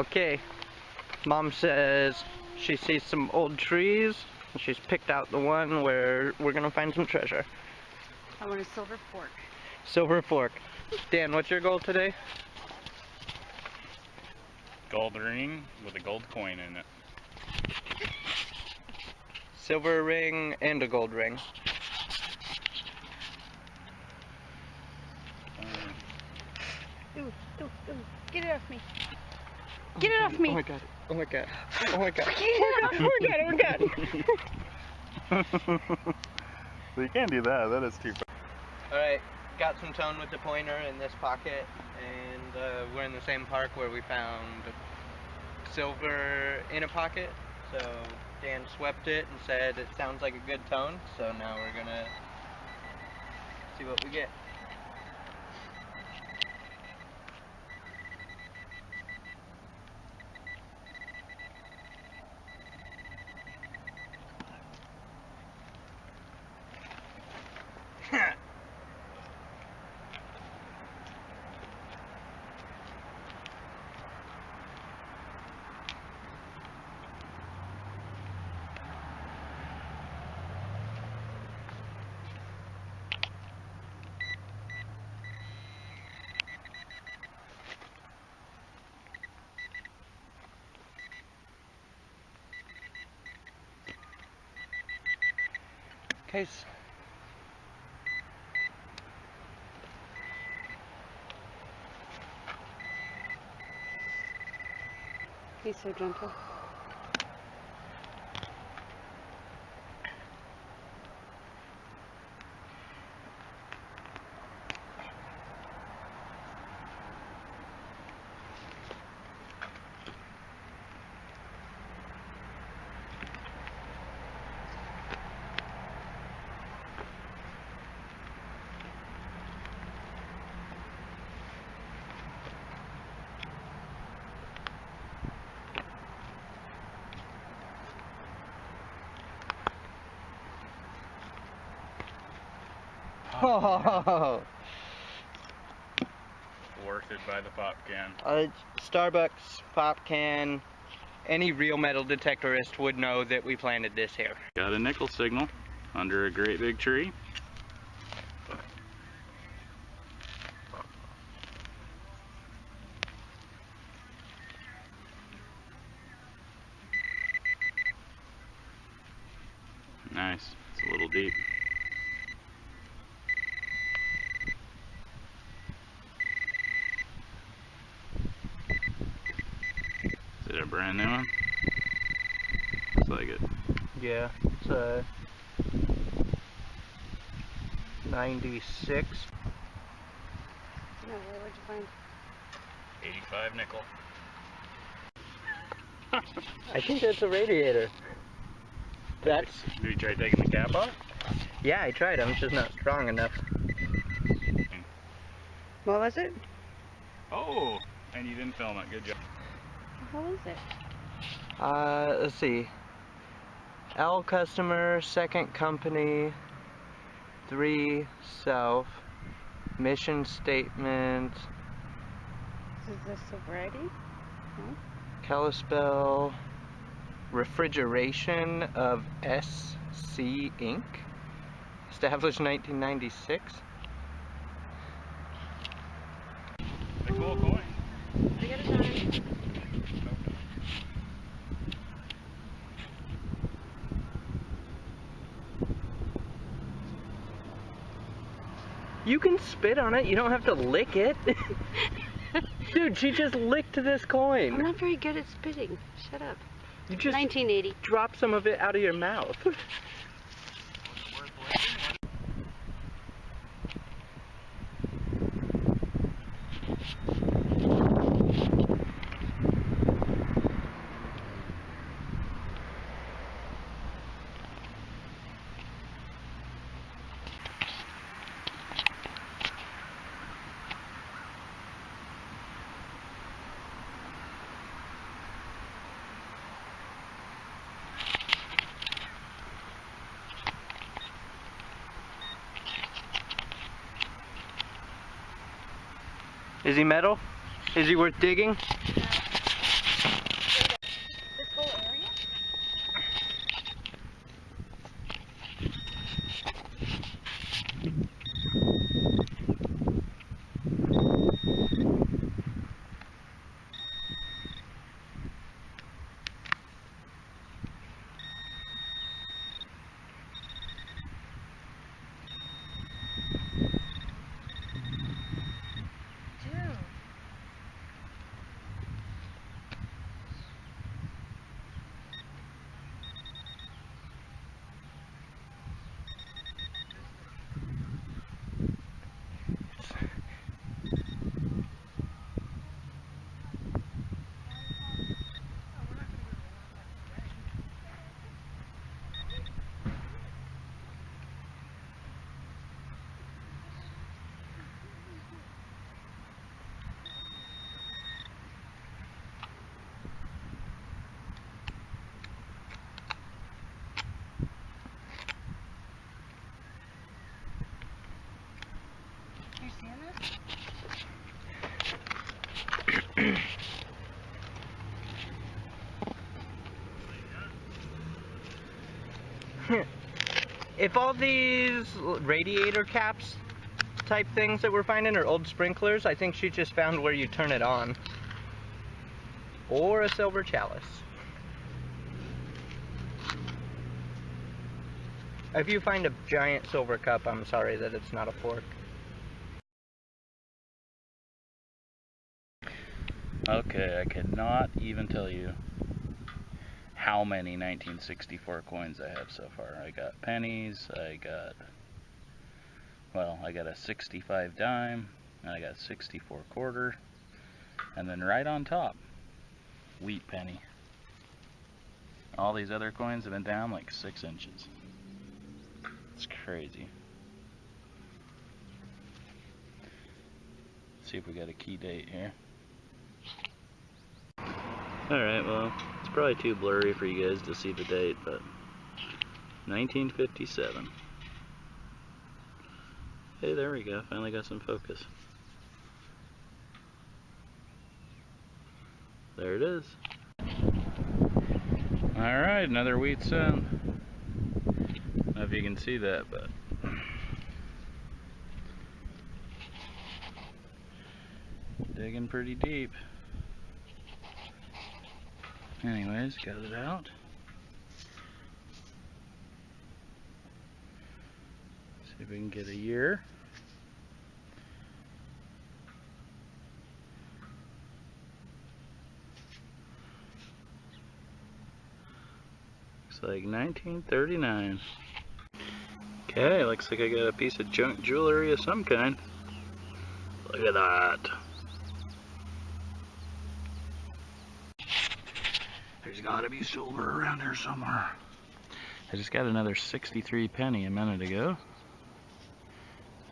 Okay. Mom says she sees some old trees and she's picked out the one where we're gonna find some treasure. I want a silver fork. Silver fork. Dan, what's your goal today? Gold ring with a gold coin in it. Silver ring and a gold ring. Um, Ooh, ooh, ooh. Get it off me. Get it off me. Oh my god. Oh my god. Oh my god. Get it off. Oh my god. Oh my god. well, you can't do that. That is too. far. Alright, got some tone with the pointer in this pocket, and uh, we're in the same park where we found silver in a pocket. So Dan swept it and said it sounds like a good tone, so now we're gonna see what we get. Case. He's so gentle. Oh, Worth it by the pop can. uh, Starbucks pop can. Any real metal detectorist would know that we planted this here. Got a nickel signal under a great big tree. Nice. It's a little deep. Is it a brand new one? Looks like it. Yeah, it's a 96. No, where would you find? 85 nickel. I think that's a radiator. That's, Did you try taking the cap off? yeah, I tried. I'm just not strong enough. Hmm. What was it? Oh, and you didn't film it. Good job. What was it? Uh, let's see. L customer, second company, three self, mission statement, Is this a variety? Kalispell, refrigeration of SC Inc. Established 1996. A cool coin. I got a dime. You can spit on it. You don't have to lick it. Dude, she just licked this coin. I'm not very good at spitting. Shut up. You just 1980. drop some of it out of your mouth. Is he metal? Is he worth digging? Anna? if all these radiator caps type things that we're finding are old sprinklers, I think she just found where you turn it on. Or a silver chalice. If you find a giant silver cup, I'm sorry that it's not a fork. I cannot even tell you how many 1964 coins I have so far. I got pennies, I got, well, I got a 65 dime, and I got 64 quarter, and then right on top, wheat penny. All these other coins have been down like six inches. It's crazy. see if we got a key date here. Alright, well, it's probably too blurry for you guys to see the date, but 1957. Hey, there we go. Finally got some focus. There it is. Alright, another wheat cent. Don't know if you can see that, but digging pretty deep. Anyways, got it out. See if we can get a year. Looks like 1939. Okay, looks like I got a piece of junk jewelry of some kind. Look at that. There's gotta be silver around here somewhere. I just got another 63 penny a minute ago.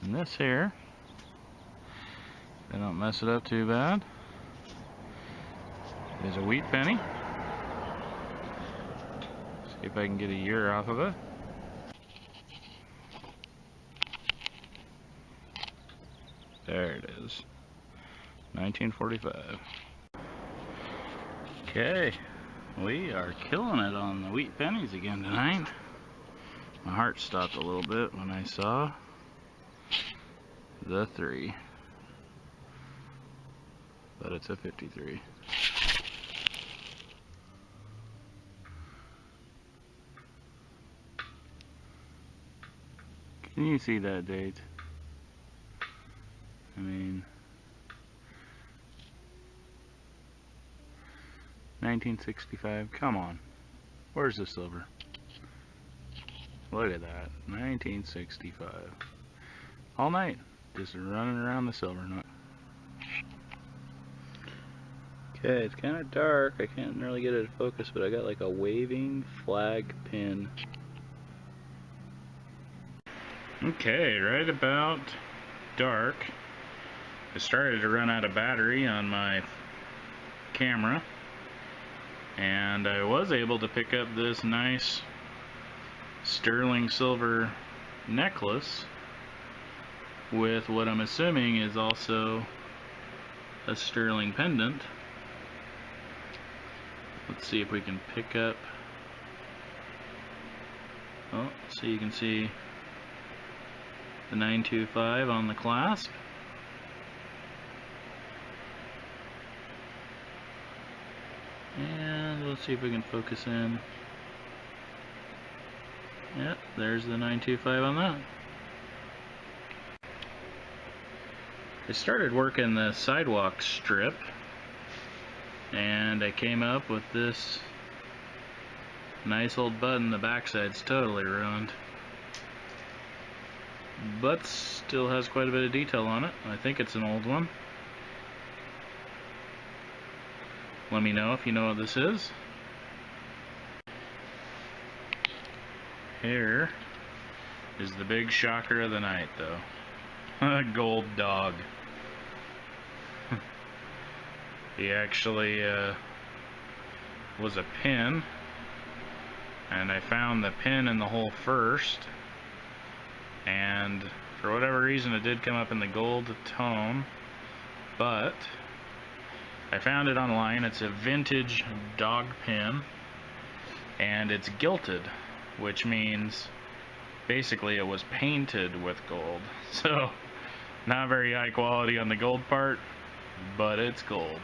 And this here, I don't mess it up too bad, is a wheat penny. See if I can get a year off of it. There it is. 1945. Okay. We are killing it on the wheat pennies again tonight. My heart stopped a little bit when I saw the three. But it's a 53. Can you see that date? I mean, 1965. Come on. Where's the silver? Look at that. 1965. All night. Just running around the silver nut. Okay, it's kind of dark. I can't really get it to focus, but I got like a waving flag pin. Okay, right about dark. I started to run out of battery on my camera and I was able to pick up this nice sterling silver necklace with what I'm assuming is also a sterling pendant. Let's see if we can pick up oh so you can see the 925 on the clasp and let's see if we can focus in. Yep there's the 925 on that. I started working the sidewalk strip and I came up with this nice old button. The backside's totally ruined but still has quite a bit of detail on it. I think it's an old one let me know if you know what this is. Here is the big shocker of the night though. Gold dog. He actually uh, was a pin and I found the pin in the hole first and for whatever reason, it did come up in the gold tone, but I found it online. It's a vintage dog pin, and it's gilded, which means basically it was painted with gold. So, not very high quality on the gold part, but it's gold.